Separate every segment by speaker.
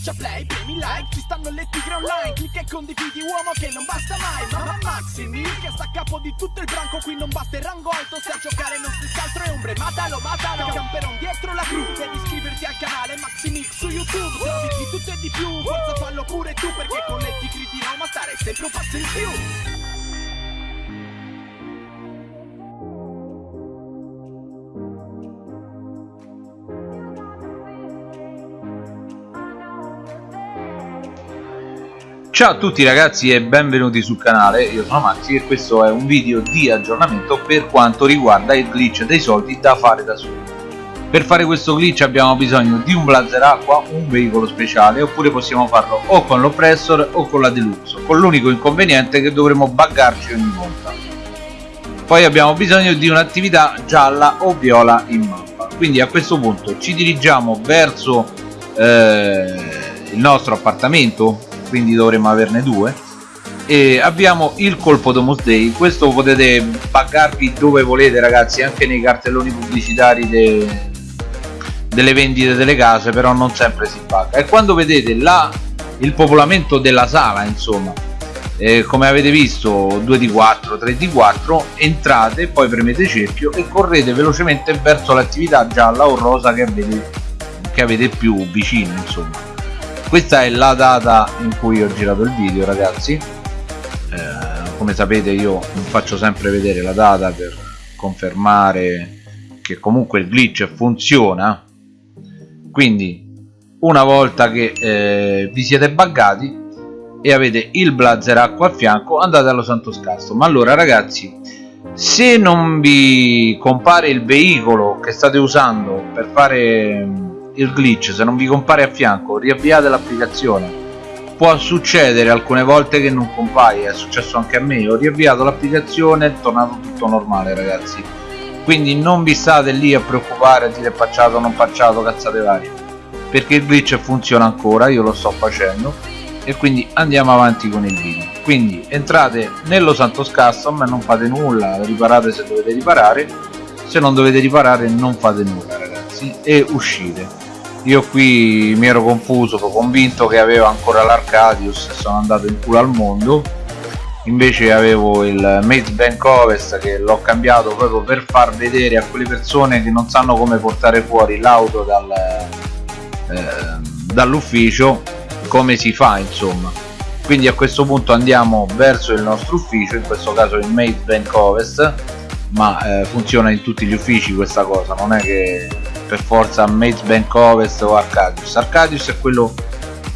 Speaker 1: schiaccia play, premi like Ci stanno le tigre online Clicca e condividi uomo che non basta mai Mamma Maximi che sta a capo di tutto il branco Qui non basta il rango alto Se a giocare non si altro è ombre Matalo, matalo Camperon dietro la cru Devi iscriverti al canale Maximix su YouTube Trovi di tutto e di più Forza fallo pure tu Perché con le tigri di Roma stare sempre un passo in più
Speaker 2: Ciao a tutti ragazzi e benvenuti sul canale, io sono Maxi e questo è un video di aggiornamento per quanto riguarda il glitch dei soldi da fare da soli. Per fare questo glitch abbiamo bisogno di un blazer acqua, un veicolo speciale oppure possiamo farlo o con l'oppressor o con la deluxe, con l'unico inconveniente che dovremo buggarci ogni volta. Poi abbiamo bisogno di un'attività gialla o viola in mappa, quindi a questo punto ci dirigiamo verso eh, il nostro appartamento quindi dovremmo averne due. E abbiamo il colpo Domus Day questo potete buggarvi dove volete ragazzi anche nei cartelloni pubblicitari de... delle vendite delle case però non sempre si bugga. E quando vedete là il popolamento della sala insomma eh, come avete visto 2 di 4 3 di 4 entrate poi premete cerchio e correte velocemente verso l'attività gialla o rosa che avete, che avete più vicino insomma questa è la data in cui ho girato il video ragazzi. Eh, come sapete io faccio sempre vedere la data per confermare che comunque il glitch funziona. Quindi una volta che eh, vi siete buggati e avete il blazer acqua a fianco andate allo santo scasso ma allora ragazzi se non vi compare il veicolo che state usando per fare il glitch se non vi compare a fianco riavviate l'applicazione. Può succedere alcune volte che non compaia è successo anche a me ho riavviato l'applicazione è tornato tutto normale ragazzi. Quindi non vi state lì a preoccupare a dire pacciato non pacciato cazzate varie perché il glitch funziona ancora io lo sto facendo e quindi andiamo avanti con il video. Quindi entrate nello Santos Custom e non fate nulla riparate se dovete riparare se non dovete riparare non fate nulla ragazzi e uscite io qui mi ero confuso, ero convinto che avevo ancora l'Arcadius e sono andato in culo al mondo. Invece avevo il Mate Bank Ovest che l'ho cambiato proprio per far vedere a quelle persone che non sanno come portare fuori l'auto dal, eh, dall'ufficio come si fa insomma. Quindi a questo punto andiamo verso il nostro ufficio in questo caso il Mate Bank Ovest ma eh, funziona in tutti gli uffici questa cosa non è che per forza Maze Bank Ovest o Arcadius. Arcadius è quello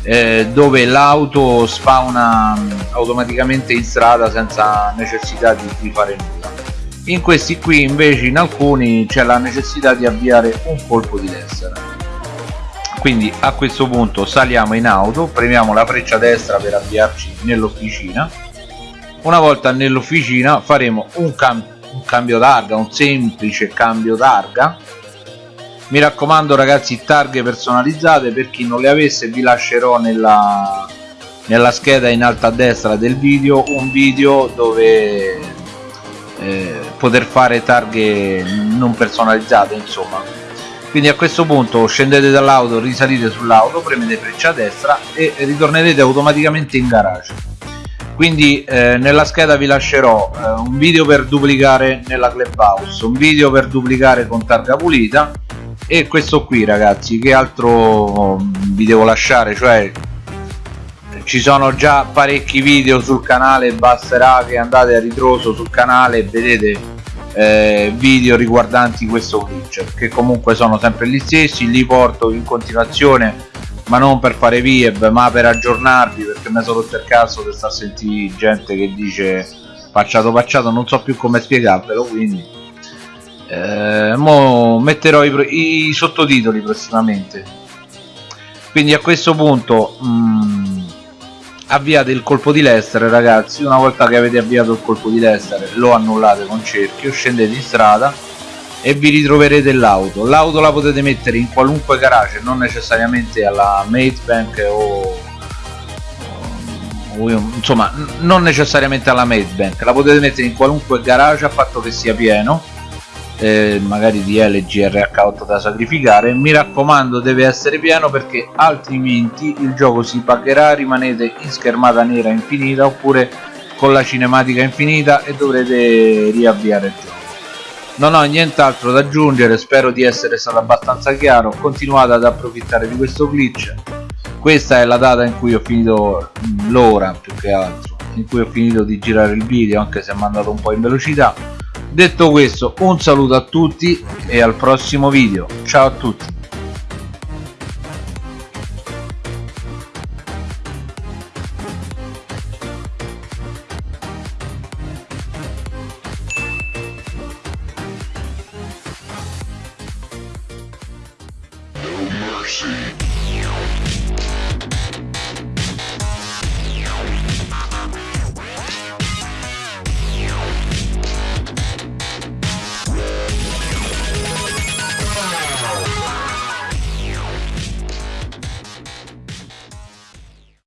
Speaker 2: eh, dove l'auto spawna mm, automaticamente in strada senza necessità di, di fare nulla. In questi qui invece in alcuni c'è la necessità di avviare un colpo di destra quindi a questo punto saliamo in auto premiamo la freccia destra per avviarci nell'officina. Una volta nell'officina faremo un, cam un cambio targa un semplice cambio targa mi raccomando ragazzi targhe personalizzate. Per chi non le avesse vi lascerò nella, nella scheda in alto a destra del video un video dove eh, poter fare targhe non personalizzate insomma. Quindi a questo punto scendete dall'auto risalite sull'auto premete freccia a destra e ritornerete automaticamente in garage. Quindi eh, nella scheda vi lascerò eh, un video per duplicare nella clubhouse un video per duplicare con targa pulita e questo qui ragazzi che altro vi devo lasciare? Cioè ci sono già parecchi video sul canale basterà che andate a ritroso sul canale e vedete eh, video riguardanti questo glitch che comunque sono sempre gli stessi li porto in continuazione ma non per fare vieb ma per aggiornarvi perché mi sono rotto il cazzo per sta sentire gente che dice facciato facciato non so più come spiegarvelo quindi eh, mo metterò i, i, sottotitoli prossimamente. Quindi a questo punto mh, mm, avviate il colpo di Lester ragazzi. Una volta che avete avviato il colpo di Lester lo annullate con cerchio scendete in strada e vi ritroverete l'auto. L'auto la potete mettere in qualunque garage non necessariamente alla Mate Bank o, insomma non necessariamente alla Mate Bank. La potete mettere in qualunque garage a patto che sia pieno eh, magari di LG RH8 da sacrificare. Mi raccomando deve essere pieno perché altrimenti il gioco si pagherà. Rimanete in schermata nera infinita oppure con la cinematica infinita e dovrete riavviare il gioco. Non ho nient'altro da aggiungere spero di essere stato abbastanza chiaro. Continuate ad approfittare di questo glitch. Questa è la data in cui ho finito l'ora più che altro in cui ho finito di girare il video anche se è andato un po' in velocità detto questo un saluto a tutti e al prossimo video ciao a tutti
Speaker 3: mercy.